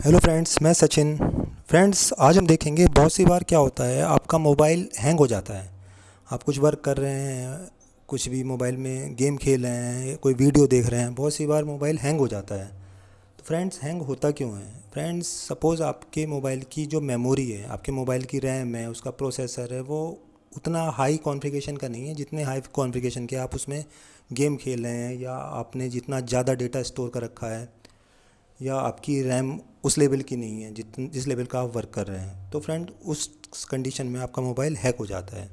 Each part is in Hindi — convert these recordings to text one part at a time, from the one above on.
हेलो फ्रेंड्स मैं सचिन। फ्रेंड्स आज हम देखेंगे बहुत सी बार क्या होता है, आपका मोबाइल हैंग हो जाता है। आप कुछ वर्क कर रहे हैं, कुछ भी मोबाइल में गेम खेल रहे हैं, कोई वीडियो देख रहे हैं, बहुत सी बार मोबाइल हैंग हो जाता है। तो फ्रेंड्स हैंग होता क्यों है? फ्रेंड्स सपोज़ आपके मोबाइल की जो मेमोरी है, आपके मोबाइल की रैम है, उसका प्रोसेसर है, वो उतना हाई कॉन्फ़िगरेशन का नहीं है जितने हाई कॉन्फ़िगरेशन के आप उसमें गेम खेल रहे हैं या आपने जितना ज़्यादा डेटा स्टोर कर रखा है। या आपकी रैम उस लेवल की नहीं है जित जिस लेवल का आप वर्क कर रहे हैं। तो फ्रेंड उस कंडीशन में आपका मोबाइल हैक हो जाता है।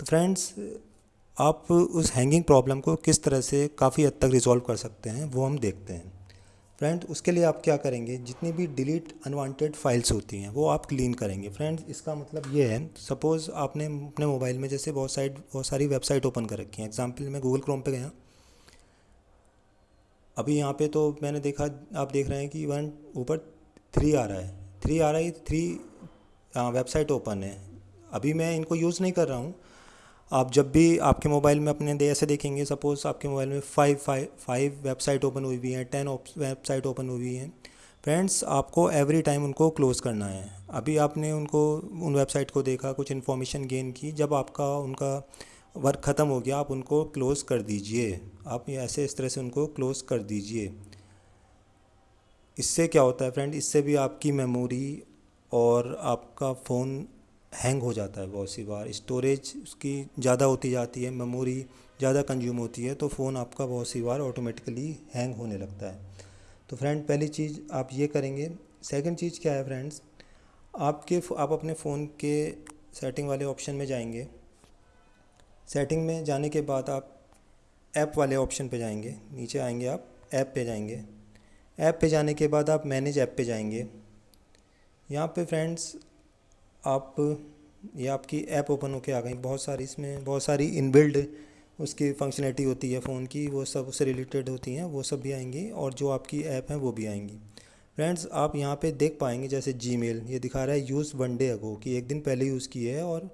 तो फ्रेंड्स आप उस हैंगिंग प्रॉब्लम को किस तरह से काफ़ी हद तक रिजॉल्व कर सकते हैं, वो हम देखते हैं। फ्रेंड उसके लिए आप क्या करेंगे, जितनी भी डिलीट अनवांटेड फाइल्स होती हैं, वो आप क्लीन करेंगे। फ्रेंड्स इसका मतलब ये है सपोज़ आपने अपने मोबाइल में जैसे बहुत साइट बहुत सारी वेबसाइट ओपन कर रखी हैं। एग्ज़ाम्पल मैं गूगल क्रोम पे गया। अभी यहाँ पे तो मैंने देखा, आप देख रहे हैं कि वन ऊपर थ्री आ रहा है। थ्री आ रहा है थ्री वेबसाइट ओपन है। अभी मैं इनको यूज़ नहीं कर रहा हूँ। आप जब भी आपके मोबाइल में अपने दे, ऐसे देखेंगे सपोज़ आपके मोबाइल में five five five website open हुई हुई हैं टेन वेबसाइट ओपन हुई हैं। फ्रेंड्स आपको एवरी टाइम उनको क्लोज़ करना है। अभी आपने उनको, उन वेबसाइट को देखा, कुछ इन्फॉर्मेशन गेन की, जब आपका, उनका वर्क ख़त्म हो गया, आप उनको क्लोज़ कर दीजिए। आप ऐसे इस तरह से उनको क्लोज़ कर दीजिए। इससे क्या होता है फ्रेंड इससे भी आपकी मेमोरी और आपका फ़ोन हैंग हो जाता है बहुत सी बार। स्टोरेज उसकी ज़्यादा होती जाती है मेमोरी ज़्यादा कंज्यूम होती है तो फ़ोन आपका बहुत सी बार ऑटोमेटिकली हैंग होने लगता है। तो फ्रेंड पहली चीज़ आप ये करेंगे। सेकंड चीज़ क्या है फ्रेंड्स आपके आप अपने फ़ोन के सेटिंग वाले ऑप्शन में जाएँगे। सेटिंग में जाने के बाद आप ऐप वाले ऑप्शन पे जाएँगे। नीचे आएँगे आप ऐप पे जाएँगे। ऐप पे जाने के बाद आप मैनेज ऐप पे जाएँगे। यहाँ पे फ्रेंड्स आप, ये आपकी ऐप ओपन होके आ गई। बहुत सारी इसमें, बहुत सारी इनबिल्ड उसकी फंक्शनलिटी होती है फ़ोन की। वो सब उससे रिलेटेड होती हैं, वो सब भी आएँगी और जो आपकी ऐप हैं वो भी आएँगी। फ्रेंड्स आप यहाँ पे देख पाएँगे जैसे जी ये दिखा रहा है यूज़ वन डे अगो कि एक दिन पहले यूज़ किए है और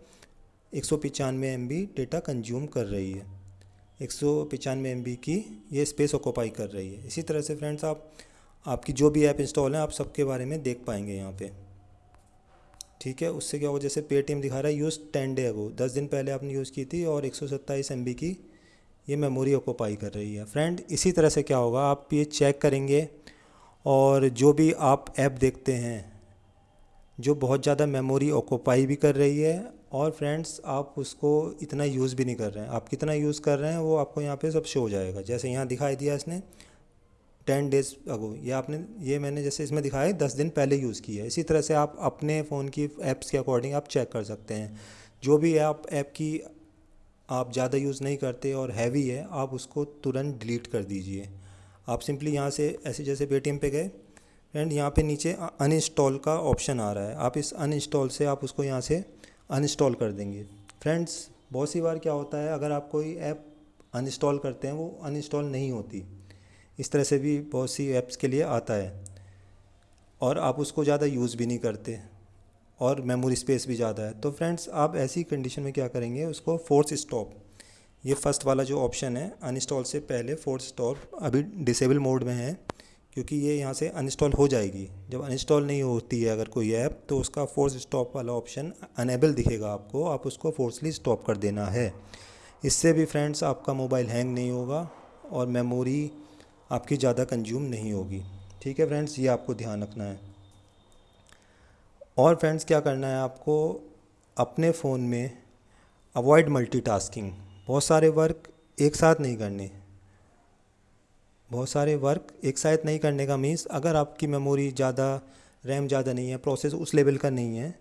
एक सौ पचानवे एम बी डेटा कंज्यूम कर रही है। एक सौ पचानवे एम बी की ये स्पेस ऑक्यूपाई कर रही है। इसी तरह से फ्रेंड्स आप, आपकी जो भी ऐप इंस्टॉल है, आप सबके बारे में देख पाएँगे यहाँ पे। ठीक है, उससे क्या होगा जैसे पेटीएम दिखा रहा है यूज़ टेन डे अगो दस दिन पहले आपने यूज़ की थी और एक सौ सत्ताईस एम बी की ये मेमोरी ऑक्यूपाई कर रही है। फ्रेंड इसी तरह से क्या होगा? आप ये चेक करेंगे और जो भी आप ऐप देखते हैं जो बहुत ज़्यादा मेमोरी ऑक्यूपाई भी कर रही है और फ्रेंड्स आप उसको इतना यूज़ भी नहीं कर रहे हैं। आप कितना यूज़ कर रहे हैं, वो आपको यहाँ पे सब शो हो जाएगा। जैसे यहाँ दिखाई दिया इसने टेन डेज़ अगो ये आपने, ये मैंने जैसे इसमें दिखाया, दस दिन पहले यूज़ किया है। इसी तरह से आप अपने फ़ोन की ऐप्स के अकॉर्डिंग आप चेक कर सकते हैं। जो भी आप ऐप की आप ज़्यादा यूज़ नहीं करते और हैवी है, आप उसको तुरंत डिलीट कर दीजिए। आप सिंपली यहाँ से ऐसे जैसे पेटीएम पे गए एंड यहाँ पे नीचे अनइंस्टॉल का ऑप्शन आ रहा है। आप इस अनइंस्टॉल से आप उसको यहाँ से अनइंस्टॉल कर देंगे। फ्रेंड्स बहुत सी बार क्या होता है, अगर आप कोई ऐप अनइंस्टॉल करते हैं, वो अनइंस्टॉल नहीं होती। इस तरह से भी बहुत सी ऐप्स के लिए आता है। और आप उसको ज़्यादा यूज़ भी नहीं करते। और मेमोरी स्पेस भी ज़्यादा है। तो फ्रेंड्स आप ऐसी कंडीशन में क्या करेंगे, उसको फोर्स स्टॉप ये फ़र्स्ट वाला जो ऑप्शन है अनइंस्टॉल से पहले फोर्स स्टॉप अभी डिसेबल मोड में है। क्योंकि ये यहाँ से अनइंस्टॉल हो जाएगी। जब अनइंस्टॉल नहीं होती है अगर कोई ऐप तो उसका फोर्स स्टॉप वाला ऑप्शन अनेबल दिखेगा आपको। आप उसको फोर्सली स्टॉप कर देना है। इससे भी फ्रेंड्स आपका मोबाइल हैंग नहीं होगा और मेमोरी आपकी ज़्यादा कंज्यूम नहीं होगी। ठीक है फ्रेंड्स ये आपको ध्यान रखना है। और फ्रेंड्स क्या करना है आपको? अपने फ़ोन में अवॉइड मल्टीटास्किंग बहुत सारे वर्क एक साथ नहीं करने। बहुत सारे वर्क एक साथ नहीं करने का मीन्स अगर आपकी मेमोरी ज़्यादा रैम ज़्यादा नहीं है प्रोसेस उस लेवल का नहीं है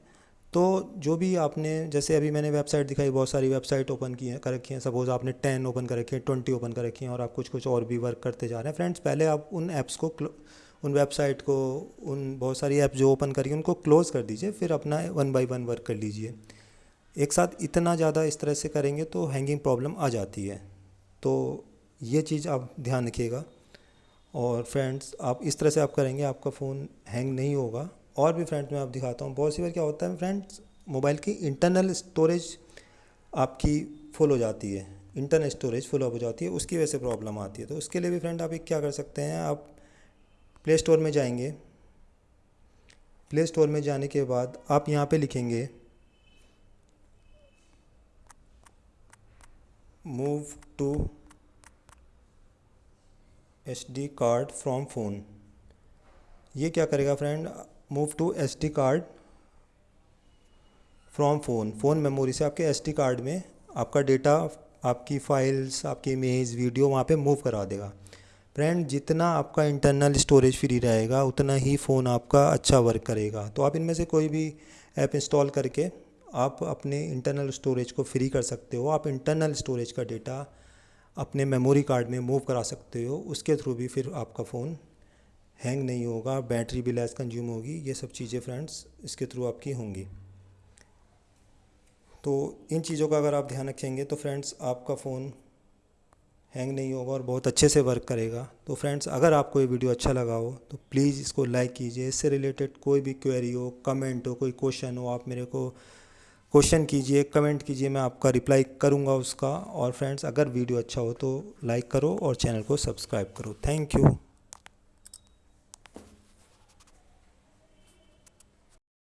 तो जो भी आपने, जैसे अभी मैंने वेबसाइट दिखाई, बहुत सारी वेबसाइट ओपन की हैं, कर रखी हैं। सपोज़ आपने टेन ओपन कर रखी है ट्वेंटी ओपन कर रखी हैं और आप कुछ कुछ और भी वर्क करते जा रहे हैं। फ्रेंड्स पहले आप उन ऐप्स को उन वेबसाइट को, उन बहुत सारी ऐप जो ओपन करिए उनको क्लोज़ कर दीजिए, फिर अपना वन बाई वन वर्क कर लीजिए। एक साथ इतना ज़्यादा इस तरह से करेंगे तो हैंगिंग प्रॉब्लम आ जाती है। तो ये चीज़ आप ध्यान रखिएगा। और फ्रेंड्स आप इस तरह से आप करेंगे, आपका फ़ोन हैंग नहीं होगा। और भी फ्रेंड्स मैं आप दिखाता हूँ, बहुत सी बार क्या होता है फ्रेंड्स मोबाइल की इंटरनल स्टोरेज आपकी फुल हो जाती है। इंटरनल स्टोरेज फुल हो जाती है, उसकी वजह से प्रॉब्लम आती है। तो उसके लिए भी फ्रेंड आप एक क्या कर सकते हैं, आप प्ले स्टोर में जाएँगे। प्ले स्टोर में जाने के बाद आप यहाँ पे लिखेंगे move to S D card from phone ये क्या करेगा friend move to S D card from phone phone memory से आपके एस डी कार्ड में आपका डेटा आपकी फ़ाइल्स आपकी इमेज वीडियो वहाँ पे मूव करा देगा। फ्रेंड जितना आपका इंटरनल स्टोरेज फ्री रहेगा, उतना ही फ़ोन आपका अच्छा वर्क करेगा। तो आप इनमें से कोई भी ऐप इंस्टॉल करके आप अपने इंटरनल स्टोरेज को फ्री कर सकते हो। आप इंटरनल स्टोरेज का डेटा अपने मेमोरी कार्ड में मूव करा सकते हो। उसके थ्रू भी फिर आपका फ़ोन हैंग नहीं होगा बैटरी भी लेस कंज्यूम होगी। ये सब चीज़ें फ्रेंड्स इसके थ्रू आपकी होंगी। तो इन चीज़ों का अगर आप ध्यान रखेंगे तो फ्रेंड्स आपका फ़ोन हैंग नहीं होगा और बहुत अच्छे से वर्क करेगा। तो फ्रेंड्स अगर आपको ये वीडियो अच्छा लगा हो तो प्लीज़ इसको लाइक कीजिए। इससे रिलेटेड कोई भी क्वेरी हो कमेंट हो, कोई क्वेश्चन हो, आप मेरे को क्वेश्चन कीजिए, कमेंट कीजिए, मैं आपका रिप्लाई करूँगा उसका। और फ्रेंड्स, अगर वीडियो अच्छा हो तो लाइक करो और चैनल को सब्सक्राइब करो। Thank you.